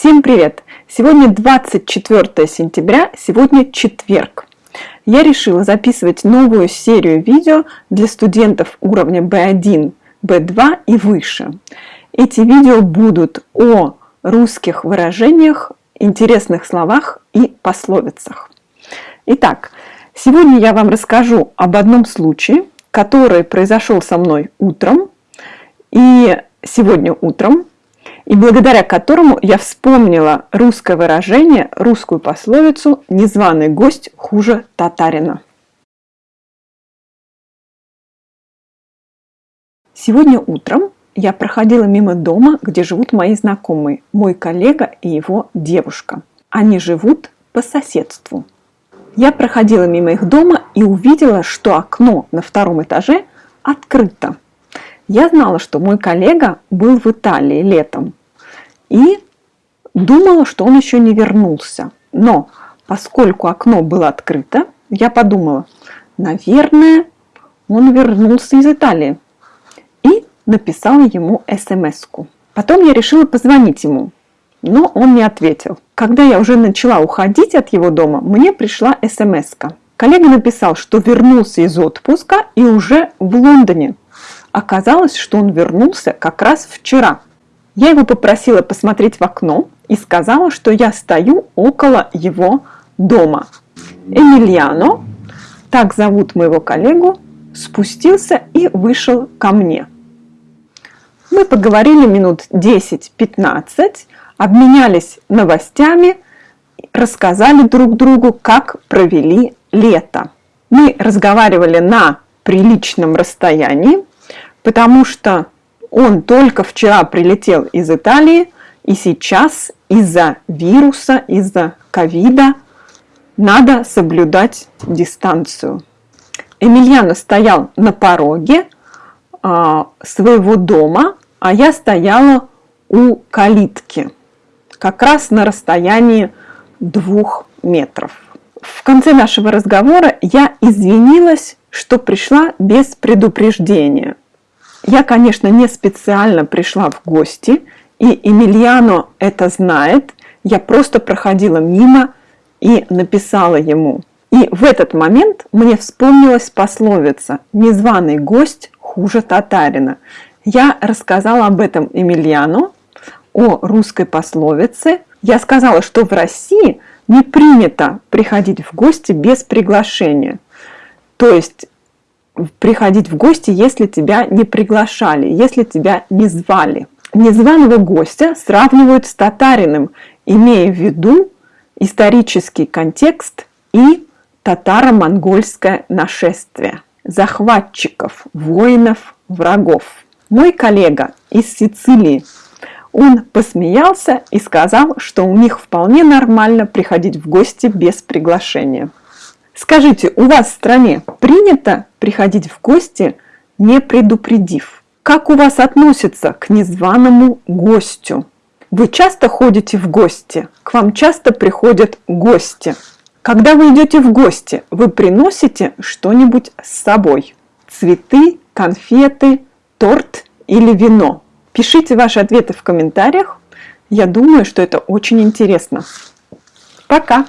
Всем привет! Сегодня 24 сентября, сегодня четверг. Я решила записывать новую серию видео для студентов уровня B1, B2 и выше. Эти видео будут о русских выражениях, интересных словах и пословицах. Итак, сегодня я вам расскажу об одном случае, который произошел со мной утром. И сегодня утром и благодаря которому я вспомнила русское выражение, русскую пословицу «незваный гость хуже татарина». Сегодня утром я проходила мимо дома, где живут мои знакомые, мой коллега и его девушка. Они живут по соседству. Я проходила мимо их дома и увидела, что окно на втором этаже открыто. Я знала, что мой коллега был в Италии летом и думала, что он еще не вернулся. Но поскольку окно было открыто, я подумала, наверное, он вернулся из Италии. И написала ему смс -ку. Потом я решила позвонить ему, но он не ответил. Когда я уже начала уходить от его дома, мне пришла смс -ка. Коллега написал, что вернулся из отпуска и уже в Лондоне. Оказалось, что он вернулся как раз вчера. Я его попросила посмотреть в окно и сказала, что я стою около его дома. Эмильяно, так зовут моего коллегу, спустился и вышел ко мне. Мы поговорили минут 10-15, обменялись новостями, рассказали друг другу, как провели лето. Мы разговаривали на приличном расстоянии, потому что он только вчера прилетел из Италии, и сейчас из-за вируса, из-за ковида надо соблюдать дистанцию. Эмильяно стоял на пороге а, своего дома, а я стояла у калитки, как раз на расстоянии двух метров. В конце нашего разговора я извинилась, что пришла без предупреждения – я, конечно, не специально пришла в гости, и Эмильяно это знает. Я просто проходила мимо и написала ему. И в этот момент мне вспомнилась пословица «Незваный гость хуже татарина». Я рассказала об этом Эмильяну, о русской пословице. Я сказала, что в России не принято приходить в гости без приглашения. То есть приходить в гости, если тебя не приглашали, если тебя не звали. Незваного гостя сравнивают с татарином, имея в виду исторический контекст и татаро-монгольское нашествие, захватчиков, воинов, врагов. Мой коллега из Сицилии, он посмеялся и сказал, что у них вполне нормально приходить в гости без приглашения. Скажите, у вас в стране принято приходить в гости, не предупредив? Как у вас относятся к незваному гостю? Вы часто ходите в гости? К вам часто приходят гости? Когда вы идете в гости, вы приносите что-нибудь с собой? Цветы, конфеты, торт или вино? Пишите ваши ответы в комментариях. Я думаю, что это очень интересно. Пока!